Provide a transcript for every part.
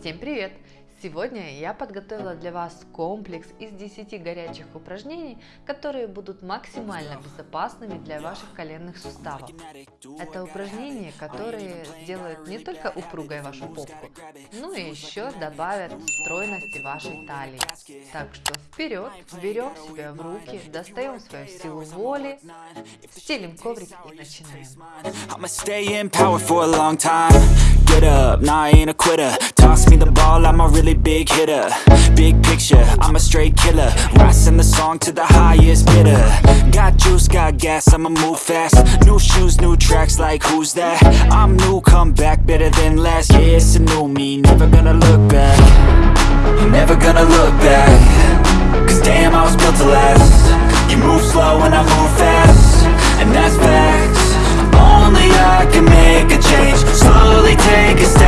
Всем привет! Сегодня я подготовила для вас комплекс из 10 горячих упражнений, которые будут максимально безопасными для ваших коленных суставов. Это упражнения, которые сделают не только упругой вашу попку, но и еще добавят стройности вашей талии. Так что вперед, берем себя в руки, достаем свою силу воли, стелим коврик и начинаем. Toss me the ball, I'm a really big hitter. Big picture, I'm a straight killer. Rising the song to the highest bidder. Got juice, got gas, I'ma move fast. New shoes, new tracks, like who's that? I'm new, come back, better than last Yeah, it's a new me, never gonna look back. Never gonna look back. Cause damn, I was built to last. You move slow and I move fast. And that's facts. Only I can make a change. Slowly take a step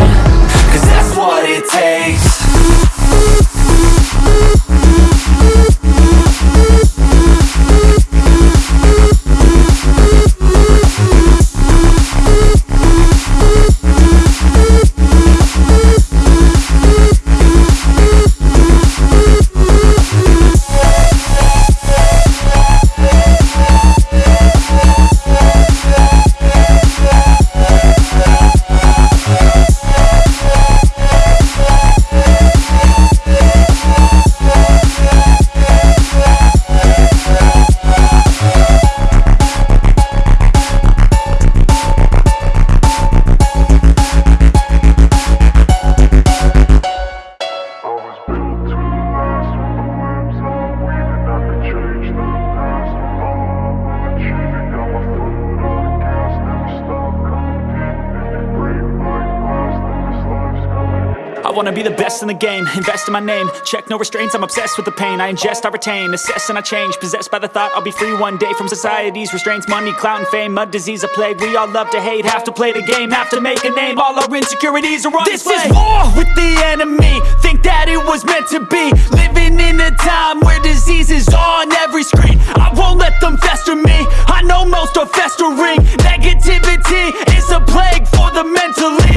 wanna be the best in the game, invest in my name. Check no restraints, I'm obsessed with the pain. I ingest, I retain, assess and I change. Possessed by the thought I'll be free one day From society's restraints, money, clout and fame Mud, disease, a plague, we all love to hate Have to play the game, have to make a name. All our insecurities are on This display. is war with the enemy. Think that it was meant to be. Living in a time where disease is on every screen. I won't let them fester me. I know most are festering. Negativity is a plague for the mentally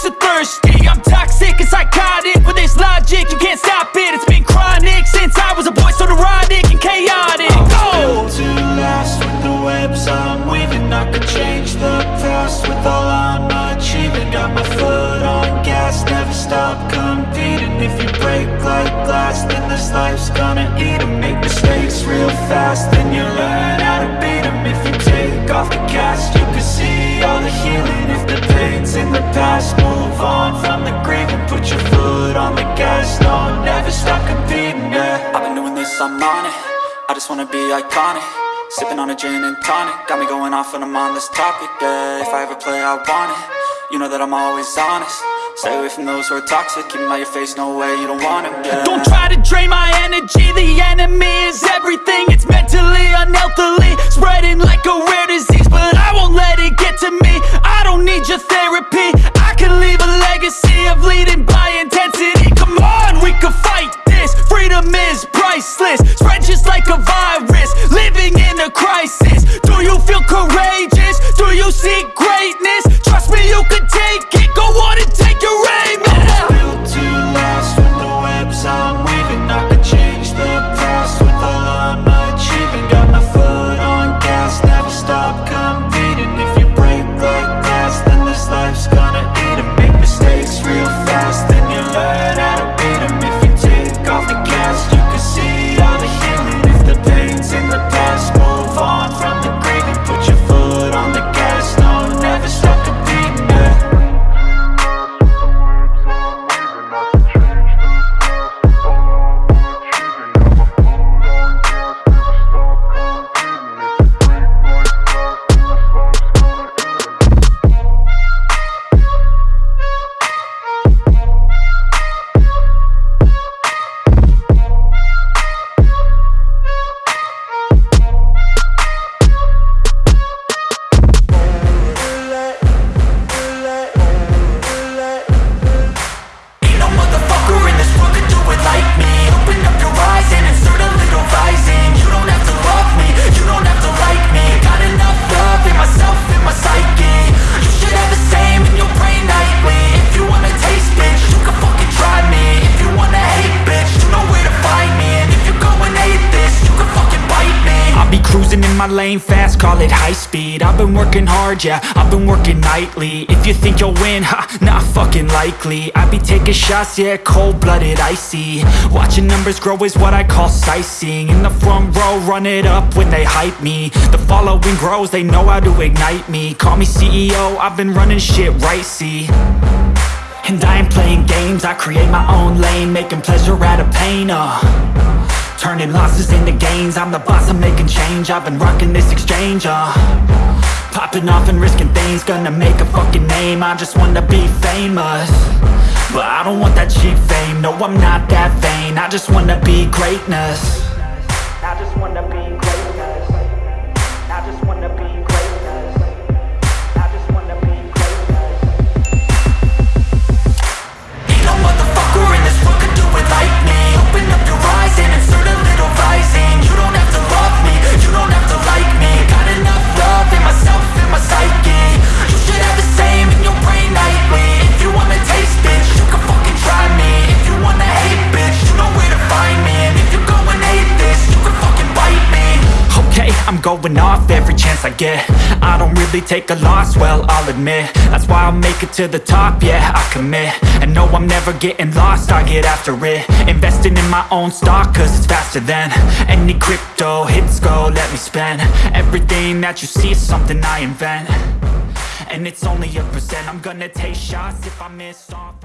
Quench thirsty. I'm toxic and psychotic. With this logic, you can't stop it. It's been chronic since I was a boy So neurotic and chaotic. Go! to last with the webs I'm weaving. I could change the past with all I'm achieving. Got my foot on gas, never stop competing. If you break like glass, then this life's gonna eat em. Make mistakes real fast, then you learn how to beat em. If you take off the cast You can see all the healing. If the pain's in the past I'm on it. I just wanna be iconic. Sipping on a gin and tonic. Got me going off when I'm on this topic, yeah. If I ever play, I want it. You know that I'm always honest. Stay away from those who are toxic. Keep them out your face, no way, you don't want them, yeah. Don't try to drain my energy. The enemy priceless my lane fast, call it high speed. I've been working hard, yeah, I've been working nightly. If you think you'll win, ha, not fucking likely. I be taking shots, yeah, cold-blooded, icy. Watching numbers grow is what I call sightseeing. In the front row, run it up when they hype me. The following grows, they know how to ignite me. Call me CEO, I've been running shit right, see. And I ain't playing games, I create my own lane Making pleasure out of pain, uh Turning losses into gains I'm the boss, I'm making change. I've been rocking this exchange, uh. Popping off and risking things Gonna make a fucking name. I just wanna be famous. But I don't want that cheap fame. No, I'm not that vain. I just wanna be greatness going off every chance I get. I don't really take a loss, well, I'll admit. That's why I'll make it to the top, yeah, I commit. And no, I'm never getting lost, I get after it. Investing in my own stock, cause it's faster than Any crypto hits go, let me spend. Everything that you see is something I invent. And it's only a percent, I'm gonna take shots if I miss on